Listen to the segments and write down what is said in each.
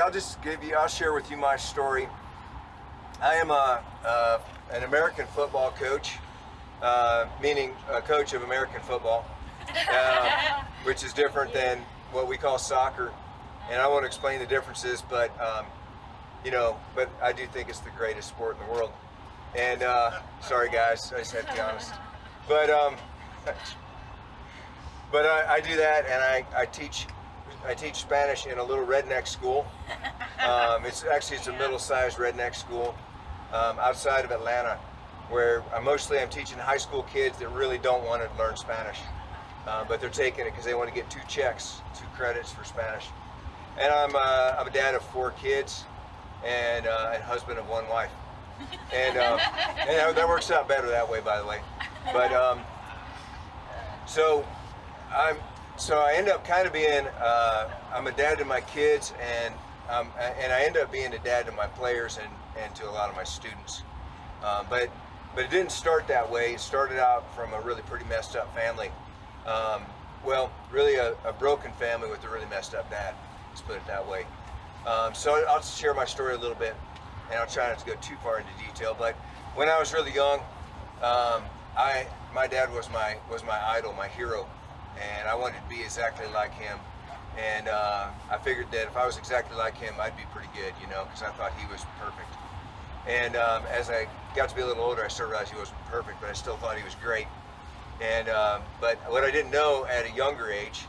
I'll just give you, I'll share with you my story. I am a, uh, an American football coach, uh, meaning a coach of American football, uh, which is different than what we call soccer. And I won't explain the differences, but um, you know, but I do think it's the greatest sport in the world. And uh, sorry guys, I just had to be honest. But um, but I, I do that, and I, I teach I teach Spanish in a little redneck school. Um, it's actually it's a middle-sized redneck school um, outside of Atlanta, where I mostly I'm teaching high school kids that really don't want to learn Spanish, uh, but they're taking it because they want to get two checks, two credits for Spanish. And I'm uh, I'm a dad of four kids, and uh, and husband of one wife, and um, and that works out better that way, by the way. But um, so I'm so I end up kind of being uh, I'm a dad to my kids and um, and I end up being a dad to my players and, and to a lot of my students. Um, but but it didn't start that way. It started out from a really pretty messed up family. Um, well, really a, a, broken family with a really messed up dad. Let's put it that way. Um, so I'll share my story a little bit, and I'll try not to go too far into detail. But when I was really young, um, I my dad was my was my idol, my hero and I wanted to be exactly like him. And uh, I figured that if I was exactly like him, I'd be pretty good, you know, because I thought he was perfect. And um, as I got to be a little older, I started realizing he wasn't perfect, but I still thought he was great. And um, but what I didn't know at a younger age,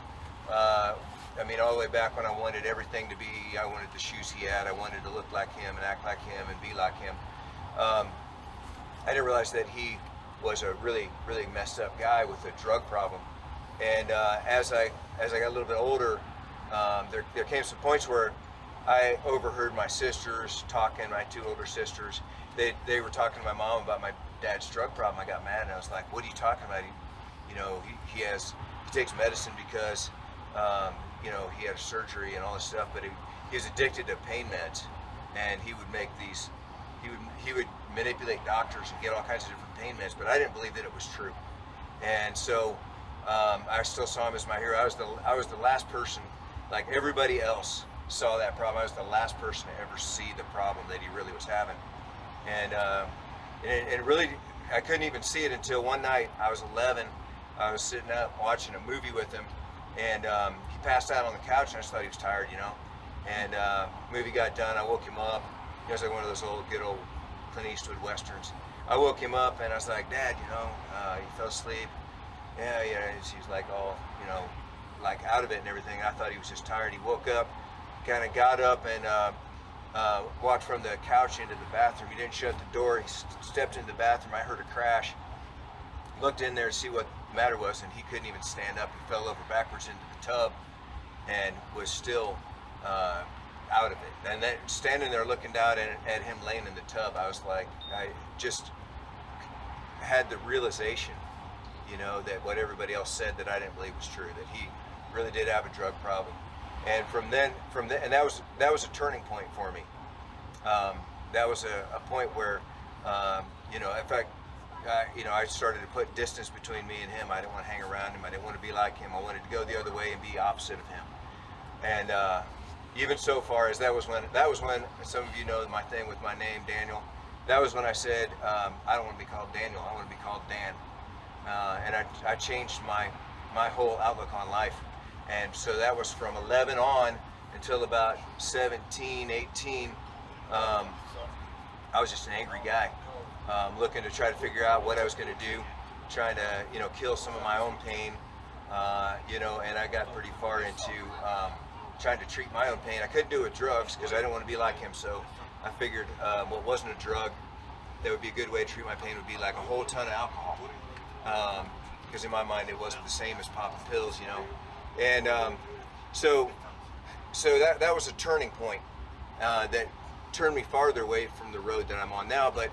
uh, I mean, all the way back when I wanted everything to be, I wanted the shoes he had, I wanted to look like him and act like him and be like him. Um, I didn't realize that he was a really, really messed up guy with a drug problem. And uh, as I as I got a little bit older, um, there, there came some points where I overheard my sisters talking, my two older sisters. They, they were talking to my mom about my dad's drug problem. I got mad and I was like, what are you talking about? He, you know, he, he has, he takes medicine because, um, you know, he had surgery and all this stuff, but he, he was addicted to pain meds and he would make these, he would, he would manipulate doctors and get all kinds of different pain meds, but I didn't believe that it was true. And so um, I still saw him as my hero. I was the I was the last person, like everybody else, saw that problem. I was the last person to ever see the problem that he really was having, and uh, and, and really I couldn't even see it until one night. I was 11. I was sitting up watching a movie with him, and um, he passed out on the couch, and I just thought he was tired, you know. And uh, movie got done. I woke him up. He was like one of those old, good old Clint Eastwood westerns. I woke him up, and I was like, Dad, you know, uh, he fell asleep yeah, yeah. And she's like all, you know, like out of it and everything. I thought he was just tired. He woke up, kind of got up and uh, uh, walked from the couch into the bathroom. He didn't shut the door. He stepped into the bathroom. I heard a crash. Looked in there to see what the matter was, and he couldn't even stand up. He fell over backwards into the tub and was still uh, out of it. And then standing there looking down at, at him laying in the tub, I was like, I just had the realization you know, that what everybody else said that I didn't believe was true, that he really did have a drug problem. And from then, from then, and that was that was a turning point for me. Um, that was a, a point where, um, you know, in fact, I, you know, I started to put distance between me and him. I didn't want to hang around him. I didn't want to be like him. I wanted to go the other way and be opposite of him. And uh, even so far as that was when that was when some of you know my thing with my name Daniel. That was when I said um, I don't want to be called Daniel. I want to be called Dan uh, and I, I changed my my whole outlook on life. And so that was from 11 on until about 17, 18. Um, I was just an angry guy, um, looking to try to figure out what I was going to do, trying to you know kill some of my own pain, uh, you know. And I got pretty far into um, trying to treat my own pain. I couldn't do it with drugs because I didn't want to be like him. So I figured um, what wasn't a drug that would be a good way to treat my pain would be like a whole ton of alcohol because um, in my mind it wasn't the same as popping pills, you know. And um, so, so that that was a turning point uh, that turned me farther away from the road that I'm on now. But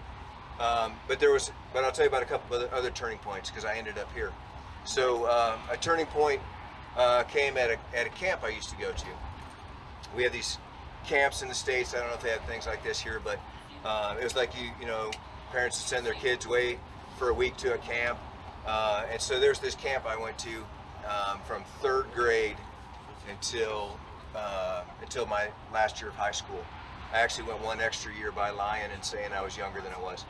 um, but there was, but I'll tell you about a couple of other, other turning points because I ended up here. So uh, a turning point uh, came at a at a camp I used to go to. We had these camps in the states. I don't know if they have things like this here, but uh, it was like you you know parents would send their kids away for a week to a camp uh, and so there's this camp I went to um, from third grade until uh, until my last year of high school. I actually went one extra year by lying and saying I was younger than I was.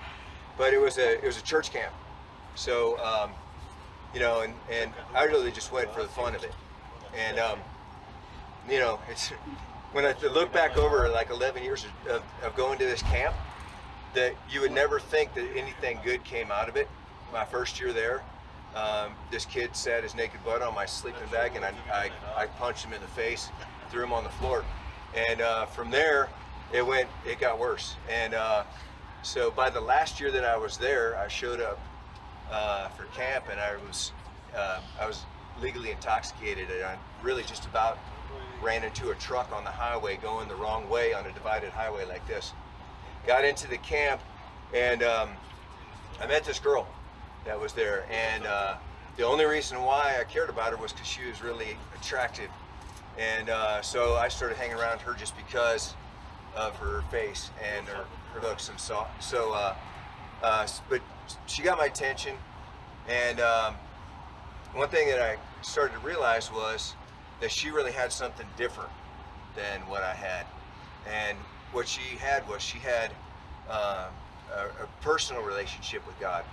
But it was a it was a church camp, so um, you know, and and I really just went for the fun of it, and um, you know, it's when I look back over like 11 years of, of going to this camp, that you would never think that anything good came out of it. My first year there, um, this kid sat his naked butt on my sleeping bag, and I, I, I punched him in the face, threw him on the floor, and uh, from there, it went, it got worse. And uh, so by the last year that I was there, I showed up uh, for camp, and I was, uh, I was legally intoxicated, and I really just about ran into a truck on the highway going the wrong way on a divided highway like this. Got into the camp, and um, I met this girl that was there, and uh, the only reason why I cared about her was because she was really attractive, and uh, so I started hanging around her just because of her face and her, her looks and so so. Uh, uh, but she got my attention, and um, one thing that I started to realize was that she really had something different than what I had, and what she had was she had uh, a, a personal relationship with God.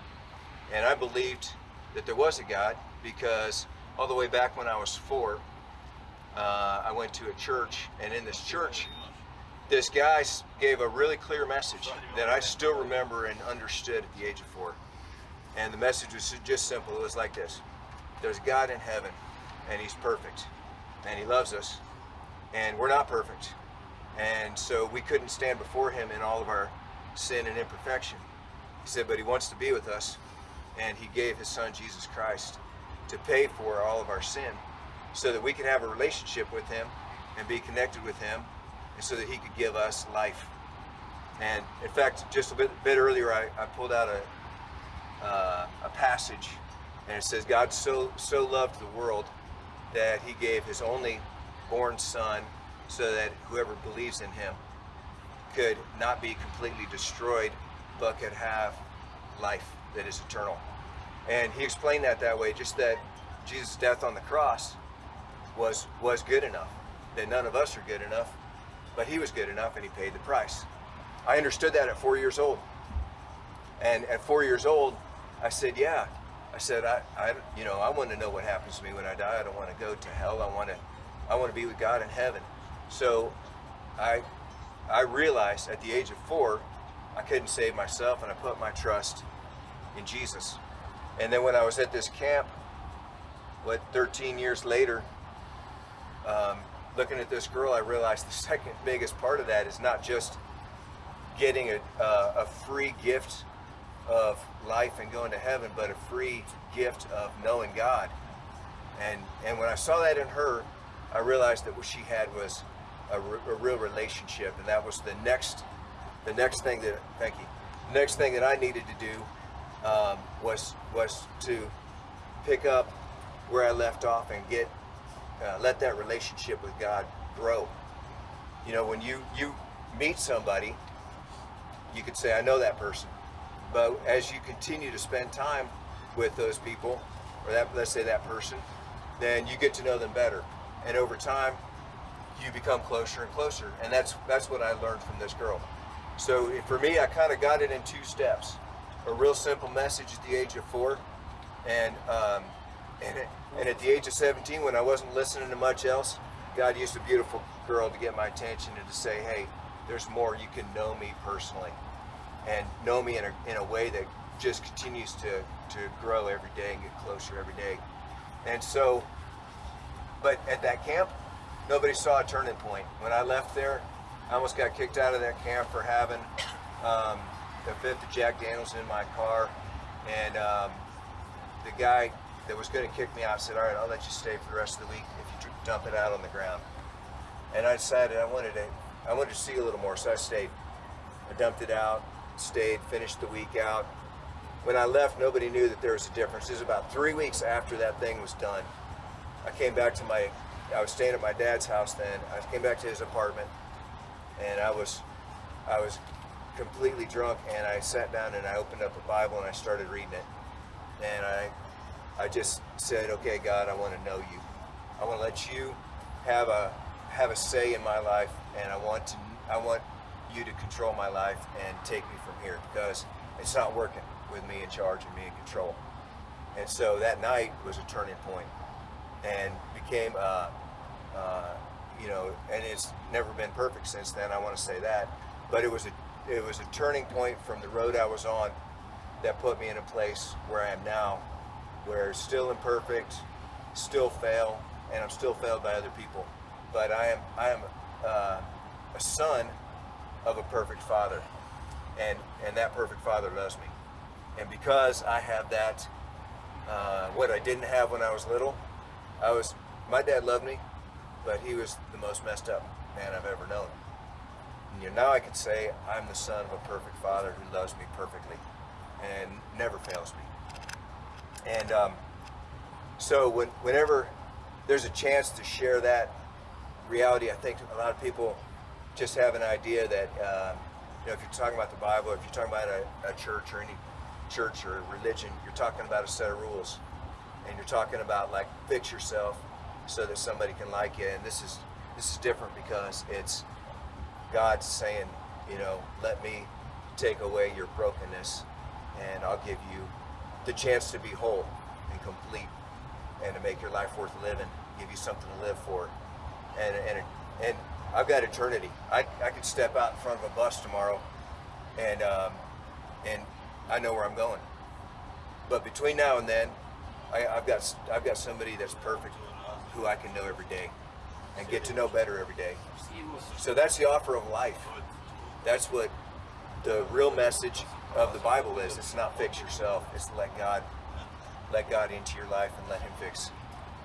And I believed that there was a God because all the way back when I was four, uh, I went to a church, and in this church, this guy gave a really clear message that I still remember and understood at the age of four. And the message was just simple. It was like this There's God in heaven, and He's perfect, and He loves us, and we're not perfect. And so we couldn't stand before Him in all of our sin and imperfection. He said, But He wants to be with us, and he gave his son Jesus Christ to pay for all of our sin so that we could have a relationship with him and be connected with him and so that he could give us life. And in fact, just a bit, bit earlier, I, I, pulled out a, uh, a passage and it says, God so, so loved the world that he gave his only born son so that whoever believes in him could not be completely destroyed, but could have life that is eternal. And he explained that that way, just that Jesus' death on the cross was was good enough. That none of us are good enough, but he was good enough and he paid the price. I understood that at four years old. And at four years old, I said, yeah. I said, I, I you know, I want to know what happens to me when I die. I don't want to go to hell. I want to, I want to be with God in heaven. So I, I realized at the age of four, I couldn't save myself and I put my trust in Jesus. And then when I was at this camp, what 13 years later, um, looking at this girl, I realized the second biggest part of that is not just getting a, uh, a free gift of life and going to heaven, but a free gift of knowing God. And and when I saw that in her, I realized that what she had was a, a real relationship, and that was the next the next thing that thank you, next thing that I needed to do um, was was to pick up where I left off and get uh, let that relationship with God grow. You know, when you you meet somebody, you could say, "I know that person," but as you continue to spend time with those people, or that let's say that person, then you get to know them better, and over time, you become closer and closer. And that's that's what I learned from this girl. So for me, I kind of got it in two steps a real simple message at the age of four, and um, and, and at the age of 17, when I wasn't listening to much else, God used a beautiful girl to get my attention and to say, hey, there's more. You can know me personally, and know me in a in a way that just continues to to grow every day and get closer every day. And so, but at that camp, nobody saw a turning point. When I left there, I almost got kicked out of that camp for having um, the fifth of Jack Daniels in my car, and um, the guy that was going to kick me out said, "All right, I'll let you stay for the rest of the week if you dump it out on the ground." And I decided I wanted to, I wanted to see a little more, so I stayed. I dumped it out, stayed, finished the week out. When I left, nobody knew that there was a difference. It was about three weeks after that thing was done. I came back to my, I was staying at my dad's house then. I came back to his apartment, and I was, I was completely drunk and I sat down and I opened up a Bible and I started reading it. And I, I just said, okay, God, I want to know you. I want to let you have a, have a say in my life, and I want to I want you to control my life and take me from here because it's not working with me in charge and me in control. And so that night was a turning point, and became uh, uh, you know, and it's never been perfect since then. I want to say that, but it was a it was a turning point from the road I was on that put me in a place where I am now, where still imperfect, still fail, and I'm still failed by other people. But I am I am uh, a son of a perfect father, and and that perfect father loves me, and because I have that, uh, what I didn't have when I was little, I was my dad loved me, but he was the most messed up man I've ever known. You now I can say I'm the son of a perfect father who loves me perfectly and never fails me. And um, so when, whenever there's a chance to share that reality, I think a lot of people just have an idea that, um, you know, if you're talking about the Bible, if you're talking about a, a church or any church or religion, you're talking about a set of rules. And you're talking about like fix yourself so that somebody can like you. And this is this is different because it's God saying, you know, let me take away your brokenness and I'll give you the chance to be whole and complete and to make your life worth living, give you something to live for. And, and, and I've got eternity. I, I could step out in front of a bus tomorrow and, um, and I know where I'm going. But between now and then, I, I've got I've got somebody that's perfect, who I can know every day, and get to know better every day. So that's the offer of life. That's what the real message of the Bible is. It's not fix yourself. It's let God let God into your life and let Him fix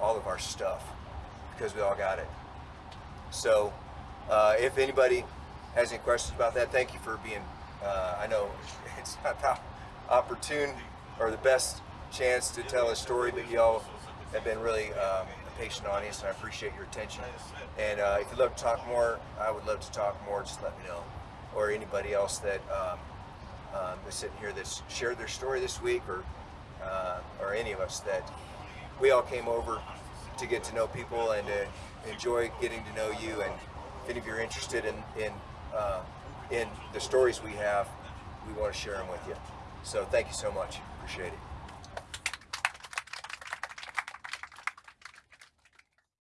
all of our stuff because we all got it. So uh, if anybody has any questions about that, thank you for being. Uh, I know it's not the opportune or the best chance to tell a story, but y'all have been really um, patient audience, and I appreciate your attention. And uh, if you'd love to talk more, I would love to talk more. Just let me know, or anybody else that um, um, is sitting here that's shared their story this week, or uh, or any of us that we all came over to get to know people and to enjoy getting to know you. And if any of you are interested in in uh, in the stories we have, we want to share them with you. So thank you so much. Appreciate it.